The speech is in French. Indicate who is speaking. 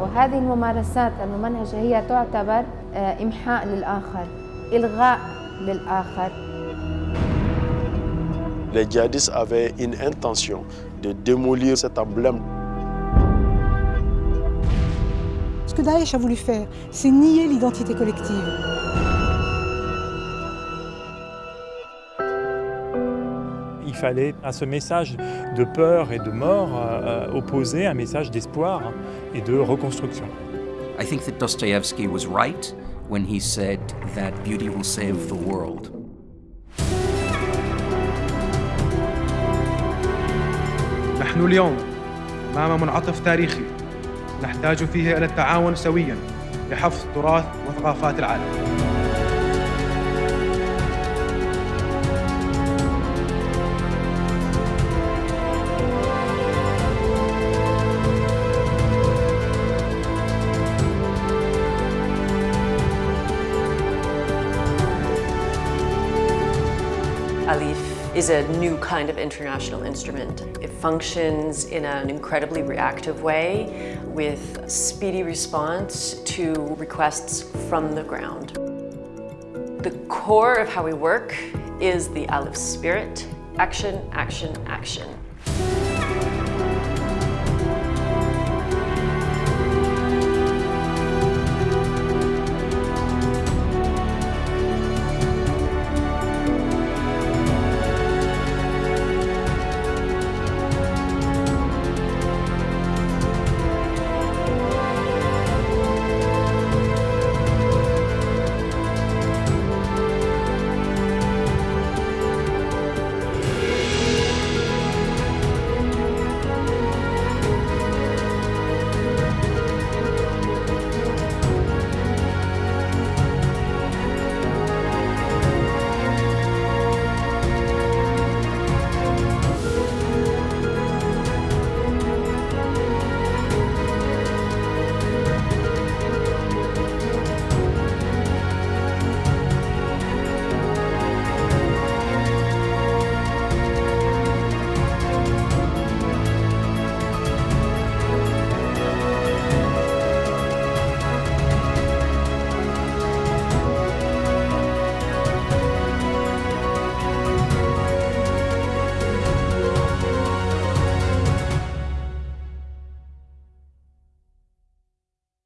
Speaker 1: وهذه الممارسات الممنهجة هي تعتبر إمحاء للآخر إلغاء للآخر
Speaker 2: Les djihadistes avaient une intention de démolir cet emblème.
Speaker 3: Ce que Daesh a voulu faire, c'est nier l'identité collective.
Speaker 4: Il fallait à ce message de peur et de mort euh, opposer un message d'espoir et de reconstruction.
Speaker 5: I think that Dostoevsky was right when he said that beauty will save the world.
Speaker 6: نحن اليوم أمام منعطف تاريخي نحتاج فيه إلى التعاون سويا لحفظ تراث وثقافات العالم
Speaker 7: Alif is a new kind of international instrument. It functions in an incredibly reactive way with speedy response to requests from the ground. The core of how we work is the Alif spirit, action, action, action.